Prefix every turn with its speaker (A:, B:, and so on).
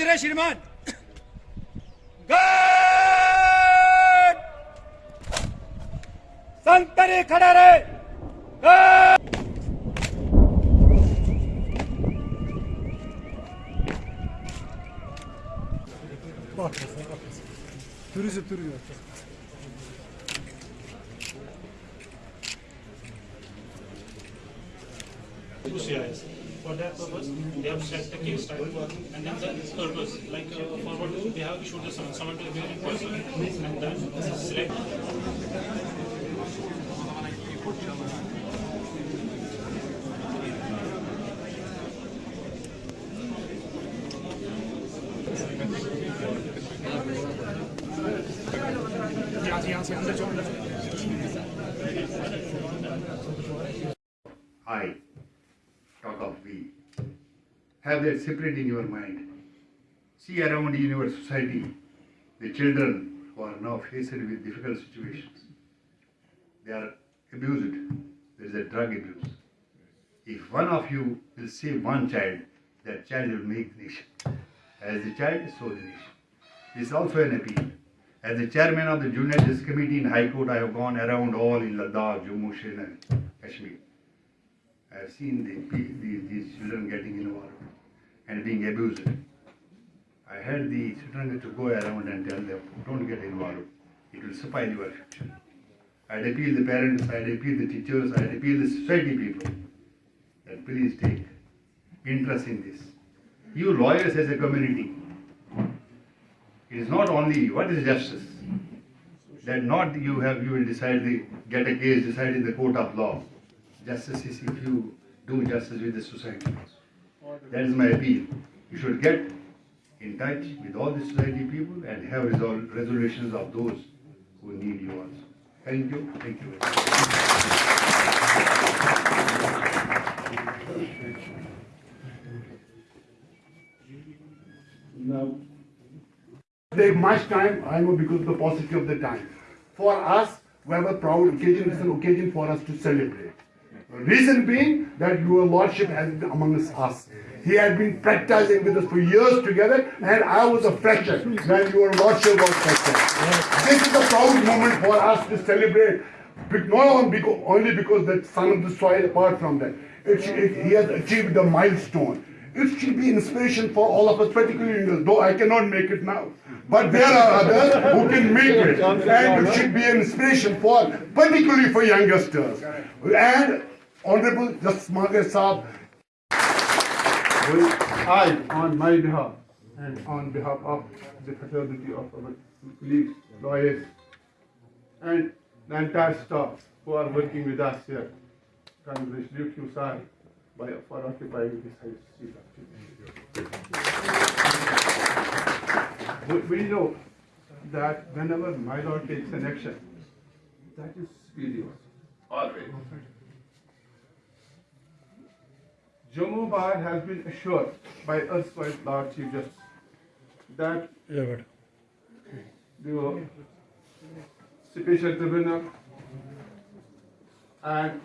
A: Nazire Şirman. Gol! Santari Kadare. Gol! Bak, bak.
B: Turizm
C: turizm. Rusya'ya. For that purpose, they have set the case type and then the purpose, like uh, forward, they have issued the summons, summon to the hearing person and then select.
D: I, talk of we. Have that separate in your mind. See around in your society the children who are now faced with difficult situations. They are abused. There is a drug abuse. If one of you will save one child, that child will make nation. As the child, so the nation. This is also an appeal. As the chairman of the Juvenile Justice Committee in High Court, I have gone around all in Ladakh, Jammu, and Kashmir. I have seen the, the, these children getting involved and being abused. I had the children to go around and tell them, don't get involved. It will spoil your future. I'd appeal the parents, I'd appeal the teachers, I'd appeal the society people that please take interest in this. You lawyers as a community, it is not only what is justice. That not you have you will decide the get a case decided in the court of law. Justice is if you do justice with the society. That is my appeal. You should get in touch with all the society people and have resol- resolutions of those who need you also. Thank you. Thank you. very much.
B: Now, take much time, I know because of the paucity of the time. For us, we have a proud occasion, it's an occasion for us to celebrate. Reason being that your lordship has been amongst us. He had been practicing with us for years together, and I was a fresher when your lordship was fresher. This is a proud moment for us to celebrate, not only because, that son of the soil, apart from that, it, it, he has achieved a milestone. It should be inspiration for all of us, particularly though I cannot make it now. But there are others who can make it, and it should be an inspiration for, particularly for youngsters. And Honorable Justice Magrey Sahab, I, on my behalf, and on behalf of the fraternity of our colleagues, lawyers, and the entire staff who are working with us here, congratulate you, sir, by, for occupying this high seat. We, we know that whenever my lord takes an action, that is superior, always. Jammu Bar has been assured by us, by Lord Chief Justice, that the special tribunal and